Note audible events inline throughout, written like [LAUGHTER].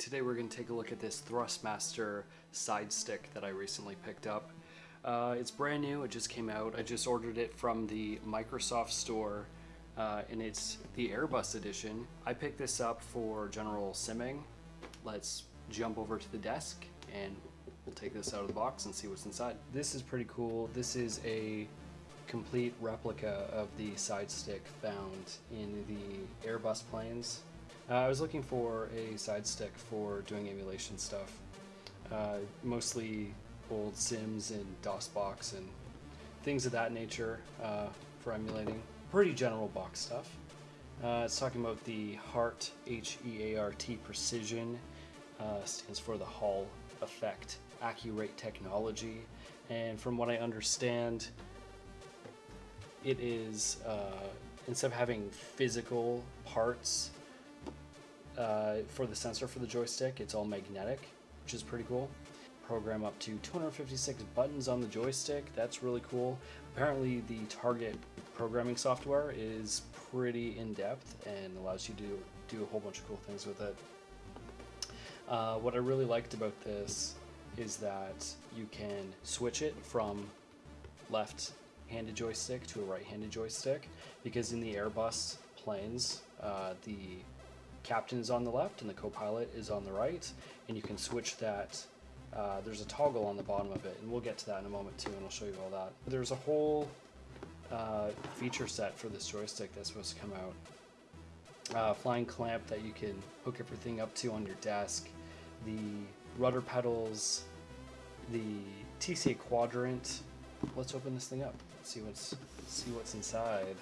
Today we're going to take a look at this Thrustmaster side stick that I recently picked up. Uh, it's brand new, it just came out. I just ordered it from the Microsoft store uh, and it's the Airbus edition. I picked this up for general simming. Let's jump over to the desk and we'll take this out of the box and see what's inside. This is pretty cool. This is a complete replica of the side stick found in the Airbus planes. Uh, I was looking for a side stick for doing emulation stuff, uh, mostly old Sims and DOSBox and things of that nature uh, for emulating. Pretty general box stuff. Uh, it's talking about the HEART, H-E-A-R-T Precision, uh, stands for the Hall Effect Accurate Technology, and from what I understand, it is uh, instead of having physical parts uh, for the sensor for the joystick, it's all magnetic, which is pretty cool. Program up to 256 buttons on the joystick. That's really cool. Apparently, the target programming software is pretty in depth and allows you to do a whole bunch of cool things with it. Uh, what I really liked about this is that you can switch it from left handed joystick to a right handed joystick because in the Airbus planes, uh, the captain is on the left and the co-pilot is on the right and you can switch that uh, there's a toggle on the bottom of it and we'll get to that in a moment too and I'll show you all that. There's a whole uh, feature set for this joystick that's supposed to come out. Uh, flying clamp that you can hook everything up to on your desk the rudder pedals the TCA quadrant. Let's open this thing up see what's see what's inside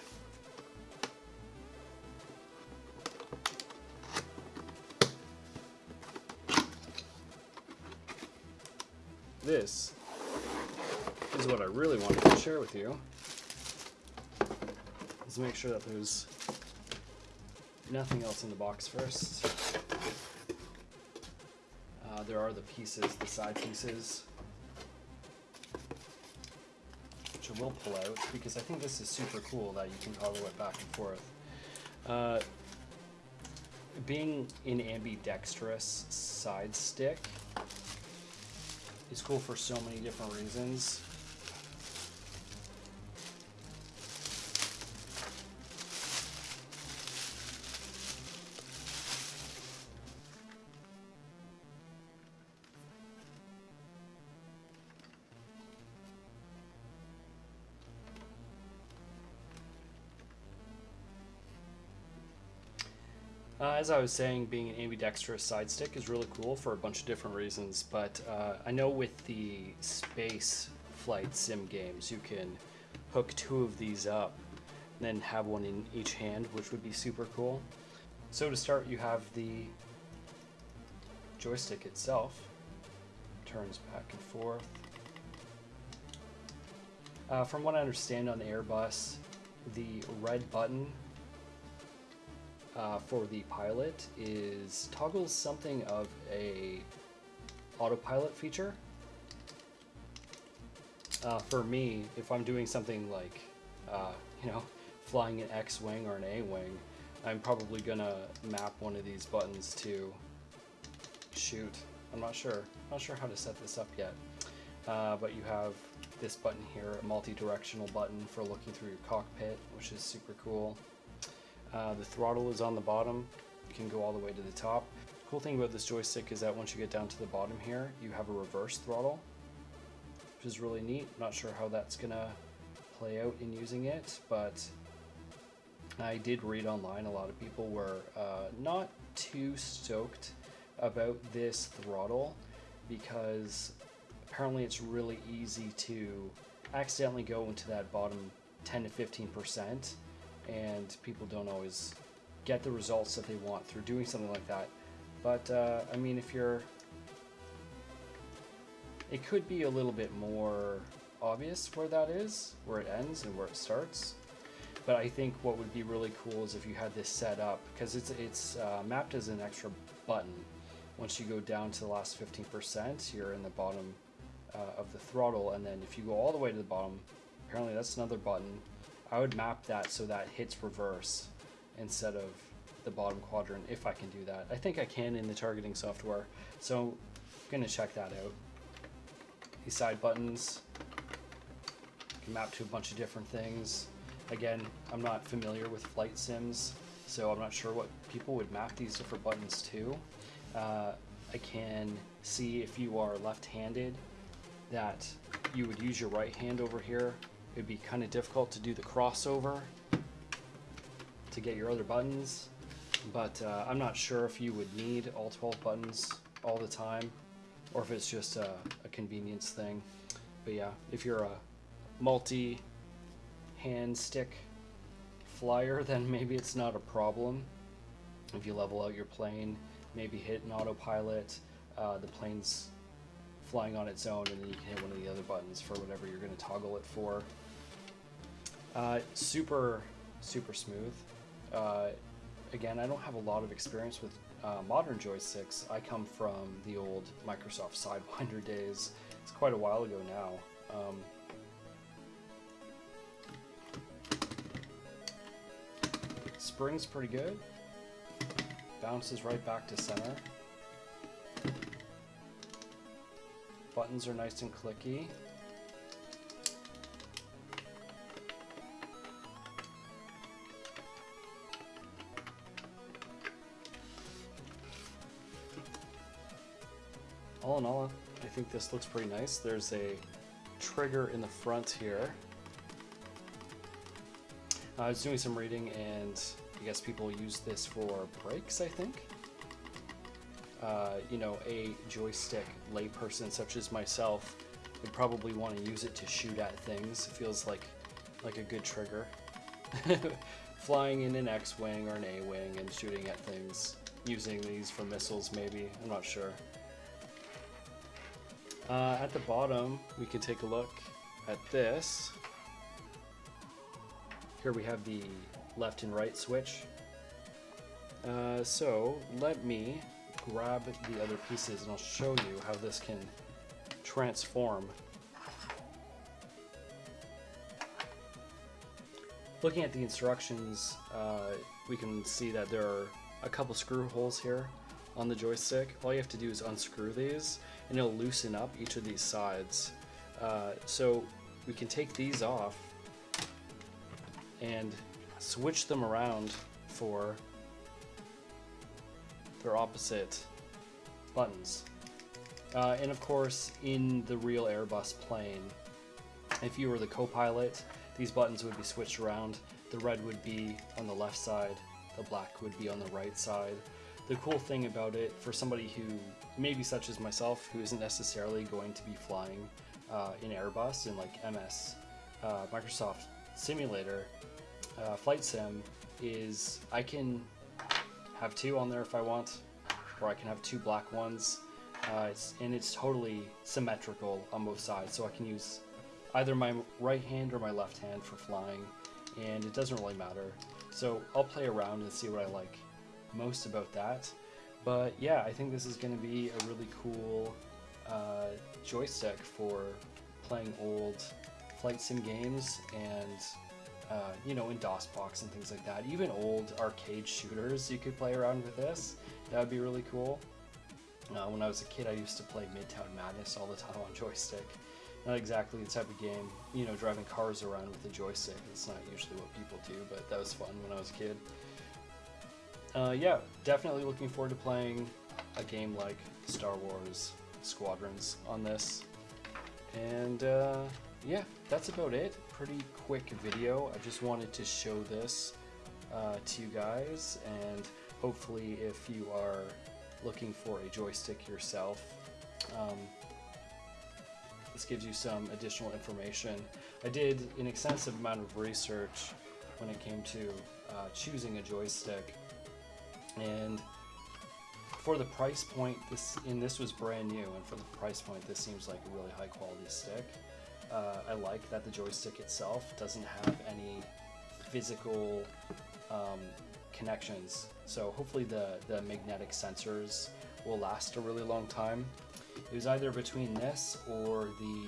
this is what I really wanted to share with you. Let's make sure that there's nothing else in the box first. Uh, there are the pieces, the side pieces, which I will pull out because I think this is super cool that you can toggle it back and forth. Uh, being an ambidextrous side stick, is cool for so many different reasons. Uh, as I was saying, being an ambidextrous side stick is really cool for a bunch of different reasons, but uh, I know with the space flight sim games, you can hook two of these up and then have one in each hand, which would be super cool. So to start, you have the joystick itself, turns back and forth. Uh, from what I understand on the Airbus, the red button uh, for the pilot is toggles something of a autopilot feature. Uh, for me, if I'm doing something like, uh, [LAUGHS] you know, flying an X-wing or an A-wing, I'm probably gonna map one of these buttons to shoot. I'm not sure. I'm not sure how to set this up yet. Uh, but you have this button here, a multi-directional button for looking through your cockpit, which is super cool. Uh, the throttle is on the bottom. You can go all the way to the top. Cool thing about this joystick is that once you get down to the bottom here, you have a reverse throttle, which is really neat. Not sure how that's gonna play out in using it, but I did read online a lot of people were uh, not too stoked about this throttle because apparently it's really easy to accidentally go into that bottom 10 to 15 percent and people don't always get the results that they want through doing something like that. But uh, I mean, if you're, it could be a little bit more obvious where that is, where it ends and where it starts. But I think what would be really cool is if you had this set up because it's it's uh, mapped as an extra button. Once you go down to the last 15%, you're in the bottom uh, of the throttle, and then if you go all the way to the bottom, apparently that's another button I would map that so that hits reverse instead of the bottom quadrant if I can do that. I think I can in the targeting software, so I'm gonna check that out. These side buttons can map to a bunch of different things. Again, I'm not familiar with flight sims, so I'm not sure what people would map these different buttons to. Uh, I can see if you are left-handed that you would use your right hand over here. It'd be kind of difficult to do the crossover to get your other buttons, but uh, I'm not sure if you would need all 12 buttons all the time or if it's just a, a convenience thing. But yeah, if you're a multi hand stick flyer, [LAUGHS] then maybe it's not a problem. If you level out your plane, maybe hit an autopilot, uh, the plane's flying on its own, and then you can hit one of the other buttons for whatever you're going to toggle it for. Uh, super, super smooth. Uh, again, I don't have a lot of experience with uh, modern joysticks. I come from the old Microsoft Sidewinder days. It's quite a while ago now. Um, spring's pretty good. Bounces right back to center. Buttons are nice and clicky. All in all, I think this looks pretty nice. There's a trigger in the front here. I was doing some reading and I guess people use this for brakes, I think. Uh, you know, a joystick layperson such as myself would probably want to use it to shoot at things. It feels like like a good trigger. [LAUGHS] Flying in an X-wing or an A-wing and shooting at things. Using these for missiles, maybe. I'm not sure. Uh, at the bottom, we can take a look at this. Here we have the left and right switch. Uh, so let me grab the other pieces and I'll show you how this can transform. Looking at the instructions, uh, we can see that there are a couple screw holes here on the joystick. All you have to do is unscrew these and it'll loosen up each of these sides. Uh, so we can take these off and switch them around for their opposite buttons. Uh, and of course, in the real Airbus plane, if you were the co-pilot, these buttons would be switched around. The red would be on the left side, the black would be on the right side. The cool thing about it, for somebody who, maybe such as myself, who isn't necessarily going to be flying uh, in Airbus and like MS, uh, Microsoft Simulator, uh, Flight Sim, is I can have two on there if I want, or I can have two black ones. Uh, it's, and it's totally symmetrical on both sides, so I can use either my right hand or my left hand for flying, and it doesn't really matter. So I'll play around and see what I like most about that. But yeah, I think this is going to be a really cool uh, joystick for playing old flight sim games and uh, you know, in DOSBox and things like that. Even old arcade shooters, you could play around with this. That would be really cool. Uh, when I was a kid, I used to play Midtown Madness all the time on joystick. Not exactly the type of game, you know, driving cars around with a joystick. It's not usually what people do, but that was fun when I was a kid. Uh, yeah, definitely looking forward to playing a game like Star Wars Squadrons on this. And uh, yeah, that's about it. Pretty quick video. I just wanted to show this uh, to you guys, and hopefully, if you are looking for a joystick yourself, um, this gives you some additional information. I did an extensive amount of research when it came to uh, choosing a joystick, and for the price point, this and this was brand new, and for the price point, this seems like a really high quality stick. Uh, I like that the joystick itself doesn't have any physical um, connections. So hopefully the, the magnetic sensors will last a really long time. It was either between this or the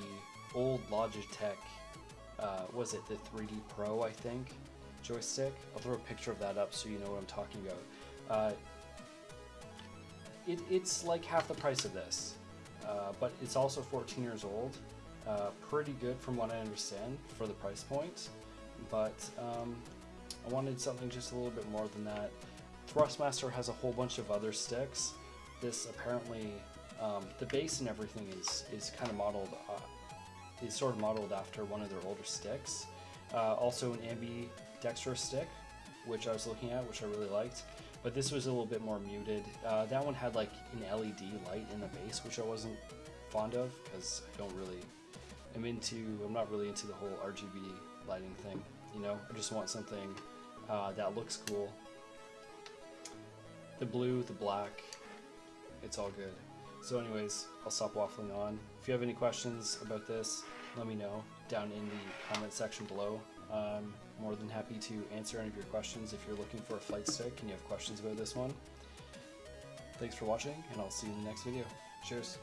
old Logitech, uh, was it the 3D Pro, I think, joystick? I'll throw a picture of that up so you know what I'm talking about. Uh, it, it's like half the price of this, uh, but it's also 14 years old. Uh, pretty good from what I understand for the price point, but um, I wanted something just a little bit more than that. Thrustmaster has a whole bunch of other sticks. This apparently, um, the base and everything is is kind of modeled, uh, is sort of modeled after one of their older sticks. Uh, also an ambidextrous stick, which I was looking at, which I really liked. But this was a little bit more muted. Uh, that one had like an LED light in the base, which I wasn't fond of because I don't really, I'm into, I'm not really into the whole RGB lighting thing. You know, I just want something uh, that looks cool. The blue, the black, it's all good. So anyways, I'll stop waffling on. If you have any questions about this, let me know down in the comment section below. I'm more than happy to answer any of your questions if you're looking for a flight stick and you have questions about this one. Thanks for watching, and I'll see you in the next video. Cheers.